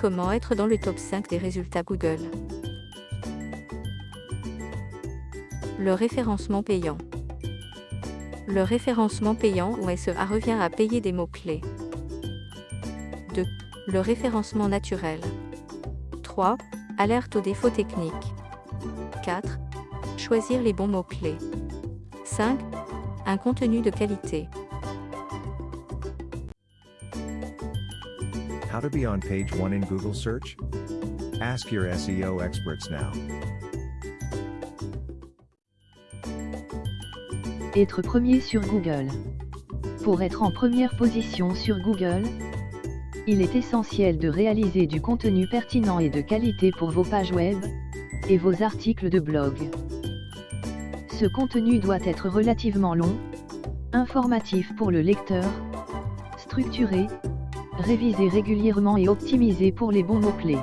Comment être dans le top 5 des résultats Google Le référencement payant. Le référencement payant ou SEA revient à payer des mots-clés. 2. Le référencement naturel. 3. Alerte aux défauts techniques. 4. Choisir les bons mots-clés. 5. Un contenu de qualité. How to be on page 1 in Google search? Ask your SEO experts now. Être premier sur Google. Pour être en première position sur Google, il est essentiel de réaliser du contenu pertinent et de qualité pour vos pages web et vos articles de blog. Ce contenu doit être relativement long, informatif pour le lecteur, structuré, révisé régulièrement et optimisé pour les bons mots-clés.